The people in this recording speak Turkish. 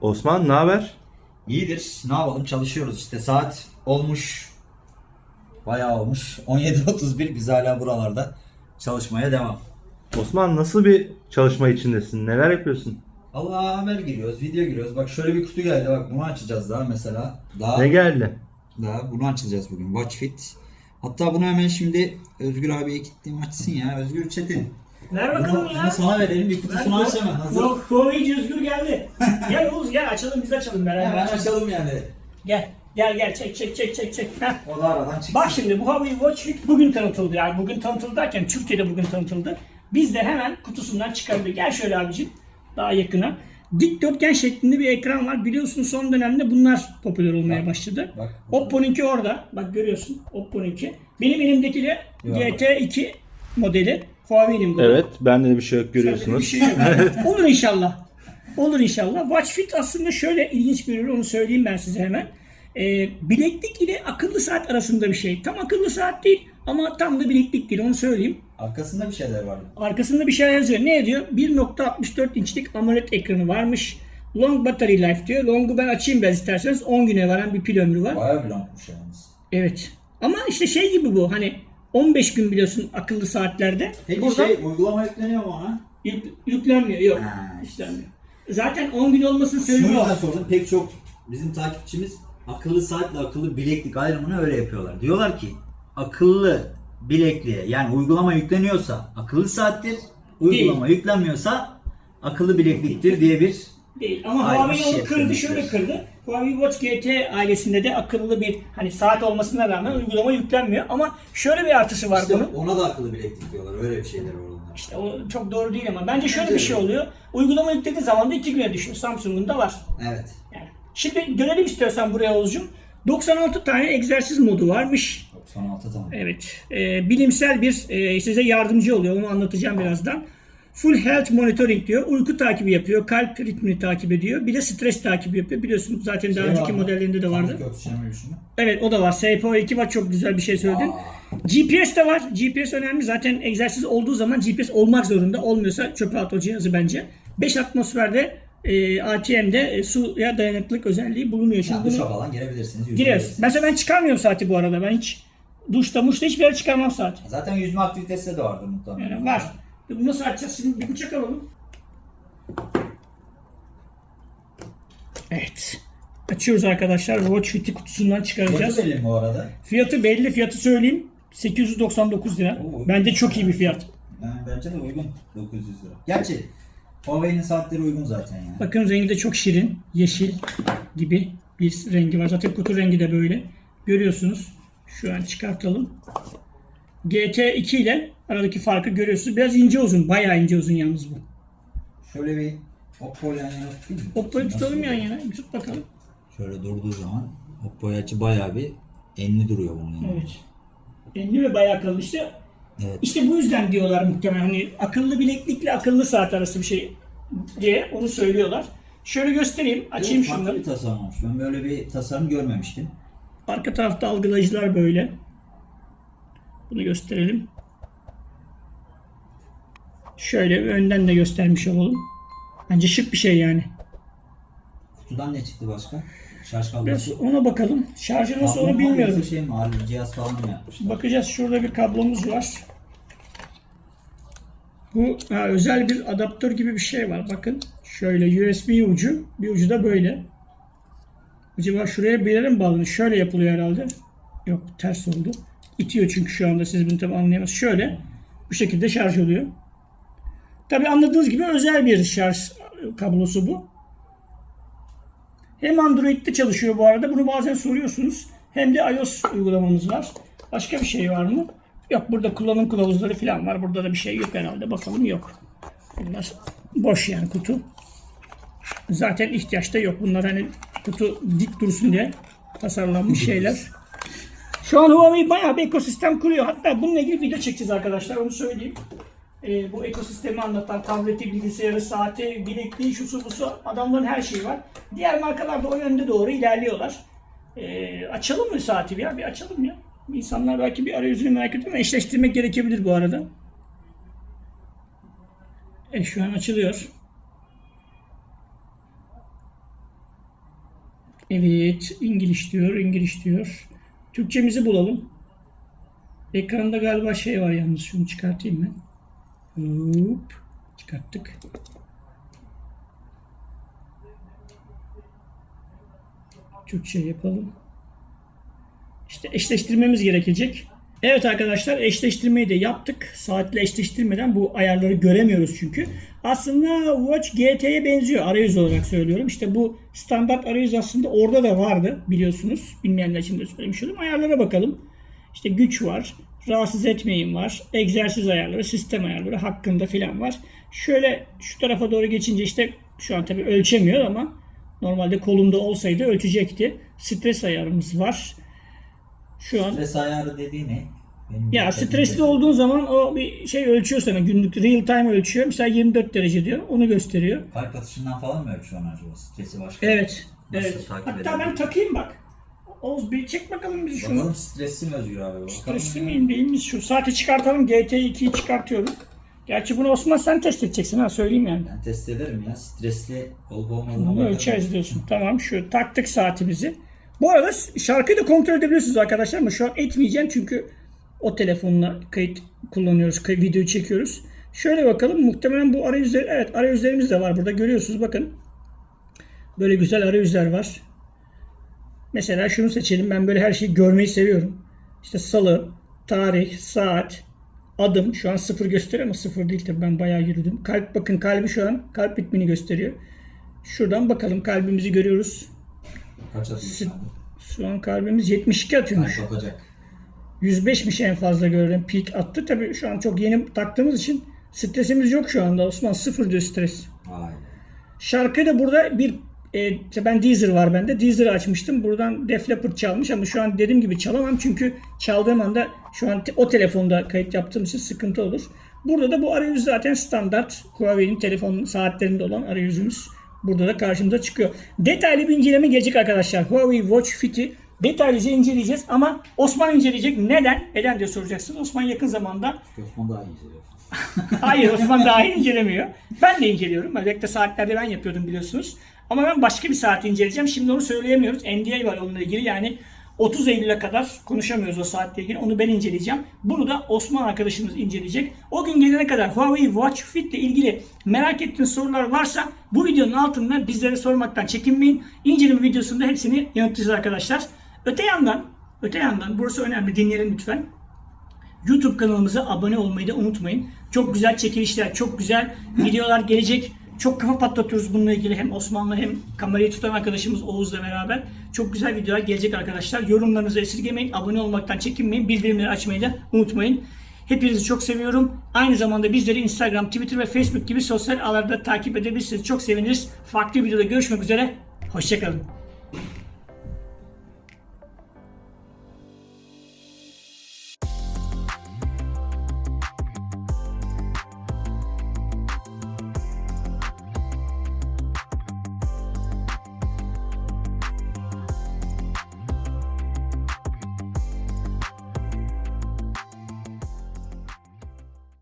Osman ne haber? İyidir. Ne yapalım? Çalışıyoruz işte. Saat olmuş. Bayağı olmuş. 17.31. Biz hala buralarda çalışmaya devam. Osman nasıl bir çalışma içindesin? Neler yapıyorsun? Allah haber giriyoruz, video giriyoruz. Bak şöyle bir kutu geldi. Bak bunu açacağız daha mesela. Daha, Ne geldi? daha bunu açacağız bugün. Watch Fit. Hatta bunu hemen şimdi Özgür abiye gittiğim açsın ya. Özgür Çetin. Ver Bunu, bakalım bunu ya. sana verelim. Bir kutusunu aç hemen. Hazır. Yok, Huawei'ci Özgür geldi. Gel Oğuz gel açalım biz açalım beraber. Hemen açalım yani. Gel. Gel gel çek çek çek çek çek. Heh. O da aradan çıksın. Bak şimdi bu Huawei Watch Fit bugün tanıtıldı. Yani bugün tanıtıldı derken Türkiye'de bugün tanıtıldı. Biz de hemen kutusundan çıkardık. Gel şöyle abicim daha yakına. Dikdörtgen şeklinde bir ekran var. Biliyorsun son dönemde bunlar popüler olmaya başladı. bak. Oppo'nunki orada. Bak görüyorsun Oppo'nunki. Benim elimdeki de Yok. GT2 modeli. Huawei'nin bu. Evet bende de bir şey yok görüyorsunuz. bir şey yok. Olur inşallah. Olur inşallah. Watch Fit aslında şöyle ilginç bir ürün onu söyleyeyim ben size hemen. Ee, bileklik ile akıllı saat arasında bir şey. Tam akıllı saat değil ama tam da bileklik değil onu söyleyeyim. Arkasında bir şeyler var. Arkasında bir şey yazıyor. Ne diyor? 1.64 inçlik AMOLED ekranı varmış. Long battery life diyor. Long'u ben açayım biraz isterseniz. 10 güne varan bir pil ömrü var. Bayağı bir longmuş yalnız. Evet. Ama işte şey gibi bu hani 15 gün biliyorsun akıllı saatlerde. Peki Buradan şey uygulama yükleniyor mu ona? yük- yüklenmiyor. Yok. Ha. İşlenmiyor. Zaten 10 gün olmasının sebebi Şunu o. yüzden sordum. Pek çok bizim takipçimiz akıllı saatle akıllı bileklik ayrımını öyle yapıyorlar. Diyorlar ki akıllı bilekliğe yani uygulama yükleniyorsa akıllı saattir, uygulama yüklenmiyorsa akıllı bilekliktir diye bir Değil. Ama Ayrı Huawei bir şey onu kırdı yapıyormuş şöyle diyorsun. kırdı. Huawei Watch GT ailesinde de akıllı bir hani saat olmasına rağmen uygulama yüklenmiyor. Ama şöyle bir artısı var işte bunun. ona da akıllı bileklik diyorlar. Öyle bir şeyler var. İşte o çok doğru değil ama bence şöyle bir şey oluyor. Uygulama yüklediği zaman da iki güne düşüyor. Samsung'un da var. Evet. Yani. Şimdi dönelim istiyorsan buraya Oğuzcum. 96 tane egzersiz modu varmış. 96 tamam. Evet. e, bilimsel bir e, size yardımcı oluyor. Onu anlatacağım birazdan. Full health monitoring diyor. Uyku takibi yapıyor. Kalp ritmini takip ediyor. Bir de stres takibi yapıyor. Biliyorsunuz zaten daha Şey önceki modellerinde de vardı. Evet o da var. SPO2 var. Çok güzel bir şey söyledin. GPS de var. GPS önemli. Zaten egzersiz olduğu zaman GPS olmak zorunda. Olmuyorsa çöpe at o cihazı bence. 5 atmosferde e, ATM'de e, suya dayanıklılık özelliği bulunuyor. Şimdi Yani bunu duşa falan girebilirsiniz. yüzebilirsiniz. Mesela ben çıkarmıyorum saati bu arada. Ben hiç duşta muşta hiçbir yere çıkarmam saati. Zaten yüzme aktivitesi de vardır muhtemelen. Yani var. Bunu nasıl açacağız? Şimdi bir bıçak alalım. Evet. Açıyoruz arkadaşlar. Watch Fit'i kutusundan çıkaracağız. Fiyatı belli mi bu arada? Fiyatı belli. Fiyatı söyleyeyim. 899 lira. Oo. Bence çok iyi bir fiyat. Yani bence de uygun. 900 lira. Gerçi Huawei'nin saatleri uygun zaten yani. Bakın rengi de çok şirin. Yeşil gibi bir rengi var. Zaten kutu rengi de böyle. Görüyorsunuz. Şu an çıkartalım. GT2 ile aradaki farkı görüyorsunuz. Biraz ince uzun. Bayağı ince uzun yalnız bu. Şöyle bir Oppo yan yana tutayım mı? Oppo'yu tutalım yan yana. Bir tut bakalım. Şöyle durduğu zaman Oppo'ya açı bayağı bir enli duruyor bunun yani. Evet. Enli ve bayağı akıllı işte. Evet. İşte bu yüzden diyorlar muhtemelen hani akıllı bileklikle akıllı saat arası bir şey diye onu söylüyorlar. Şöyle göstereyim. Açayım Evet, farklı bir tasarım olmuş. Ben böyle bir tasarım görmemiştim. Arka tarafta algılayıcılar böyle. Bunu gösterelim. Şöyle önden de göstermiş olalım. Bence şık bir şey yani. Kutudan ne çıktı başka? Şarj Biraz kablosu. ona bakalım. Şarjı nasıl Kablo onu mu bilmiyorum. yoksa Şey mi? Harbi cihaz falan mı yapmışlar? Bakacağız. Şurada bir kablomuz var. Bu ha, özel bir adaptör gibi bir şey var. Bakın. Şöyle USB ucu. Bir ucu da böyle. Acaba şuraya bir yere mi bağlanıyor? Şöyle yapılıyor herhalde. Yok ters oldu. İtiyor çünkü şu anda siz bunu tabi anlayamazsınız. Şöyle. Bu şekilde şarj oluyor. Tabi anladığınız gibi özel bir şarj kablosu bu. Hem Android'de çalışıyor bu arada. Bunu bazen soruyorsunuz. Hem de iOS uygulamamız var. Başka bir şey var mı? Yok burada kullanım kılavuzları falan var. Burada da bir şey yok herhalde. Bakalım yok. Bunlar boş yani kutu. Zaten ihtiyaç da yok. Bunlar hani kutu dik dursun diye tasarlanmış şeyler. Şu an Huawei bayağı bir ekosistem kuruyor. Hatta bununla ilgili video çekeceğiz arkadaşlar. Onu söyleyeyim. Ee, bu ekosistemi anlatan tableti, bilgisayarı, saati, bilekliği, şusu busu adamların her şeyi var. Diğer markalar da o yönde doğru ilerliyorlar. Ee, açalım mı saati bir ya? Bir açalım ya. İnsanlar belki bir arayüzünü merak ediyor ama eşleştirmek gerekebilir bu arada. E şu an açılıyor. Evet, İngiliz diyor, İngiliz diyor. Türkçemizi bulalım. Ekranda galiba şey var yalnız. Şunu çıkartayım ben. Hop. Çıkarttık. Türkçe yapalım. İşte eşleştirmemiz gerekecek. Evet arkadaşlar eşleştirmeyi de yaptık. Saatle eşleştirmeden bu ayarları göremiyoruz çünkü. Aslında Watch GT'ye benziyor arayüz olarak söylüyorum. İşte bu standart arayüz aslında orada da vardı biliyorsunuz. Bilmeyenler için de söylemiş olayım. Ayarlara bakalım. İşte güç var, rahatsız etmeyin var, egzersiz ayarları, sistem ayarları hakkında filan var. Şöyle şu tarafa doğru geçince işte şu an tabii ölçemiyor ama normalde kolumda olsaydı ölçecekti. Stres ayarımız var. Şu an Stres ayarı dediği ne? Benim ya stresli çekti. olduğun zaman o bir şey ölçüyor sana günlük real time ölçüyor. Mesela 24 derece diyor. Onu gösteriyor. Kalp atışından falan mı ölçüyor acaba? Stresi başka. Evet. Nasıl evet. Hatta ben takayım bak. Oğuz bir çek bakalım biz şunu. Bakalım stresli mi Özgür abi? Bakalım. Stresli miyim değil mi? Şu saati çıkartalım. GT2'yi çıkartıyorum. Gerçi bunu Osman sen test edeceksin ha söyleyeyim yani. Ben test ederim ya. Stresli olup olmadığını Bunu bakarım. ölçeriz diyorsun. Tamam şu taktık saatimizi. Bu arada şarkıyı da kontrol edebiliyorsunuz arkadaşlar ama şu an etmeyeceğim çünkü o telefonla kayıt kullanıyoruz, kay- videoyu çekiyoruz. Şöyle bakalım muhtemelen bu arayüzler, evet arayüzlerimiz de var burada görüyorsunuz bakın. Böyle güzel arayüzler var. Mesela şunu seçelim. Ben böyle her şeyi görmeyi seviyorum. İşte salı, tarih, saat, adım. Şu an sıfır gösteriyor ama sıfır değil tabii ben bayağı yürüdüm. Kalp bakın kalbi şu an kalp ritmini gösteriyor. Şuradan bakalım kalbimizi görüyoruz. Kaç atıyor şu an kalbimiz 72 atıyormuş. Kalp atacak. 105'miş en fazla görülen peak attı. Tabii şu an çok yeni taktığımız için stresimiz yok şu anda. Osman sıfır diyor stres. Vay. Şarkı da burada bir e, işte ben Deezer var bende. Deezer'ı açmıştım. Buradan Def Leppard çalmış ama şu an dediğim gibi çalamam çünkü çaldığım anda şu an te- o telefonda kayıt yaptığım için sıkıntı olur. Burada da bu arayüz zaten standart Huawei'nin telefon saatlerinde olan arayüzümüz. Burada da karşımıza çıkıyor. Detaylı bir inceleme gelecek arkadaşlar. Huawei Watch Fit'i detaylıca inceleyeceğiz ama Osman inceleyecek. Neden? Neden diye soracaksınız. Osman yakın zamanda Osman daha iyi inceliyor. Hayır Osman daha iyi incelemiyor. Ben de inceliyorum. Özellikle saatlerde ben yapıyordum biliyorsunuz. Ama ben başka bir saati inceleyeceğim. Şimdi onu söyleyemiyoruz. NDA var onunla ilgili. Yani 30 Eylül'e kadar konuşamıyoruz o saatle ilgili. Onu ben inceleyeceğim. Bunu da Osman arkadaşımız inceleyecek. O gün gelene kadar Huawei Watch Fit ile ilgili merak ettiğiniz sorular varsa bu videonun altında bizlere sormaktan çekinmeyin. İnceleme videosunda hepsini yanıtlayacağız arkadaşlar. Öte yandan, öte yandan burası önemli dinleyelim lütfen. YouTube kanalımıza abone olmayı da unutmayın. Çok güzel çekilişler, çok güzel videolar gelecek. Çok kafa patlatıyoruz bununla ilgili hem Osman'la hem kamerayı tutan arkadaşımız Oğuz'la beraber. Çok güzel videolar gelecek arkadaşlar. Yorumlarınızı esirgemeyin, abone olmaktan çekinmeyin, bildirimleri açmayı da unutmayın. Hepinizi çok seviyorum. Aynı zamanda bizleri Instagram, Twitter ve Facebook gibi sosyal ağlarda takip edebilirsiniz. Çok seviniriz. Farklı videoda görüşmek üzere. Hoşçakalın.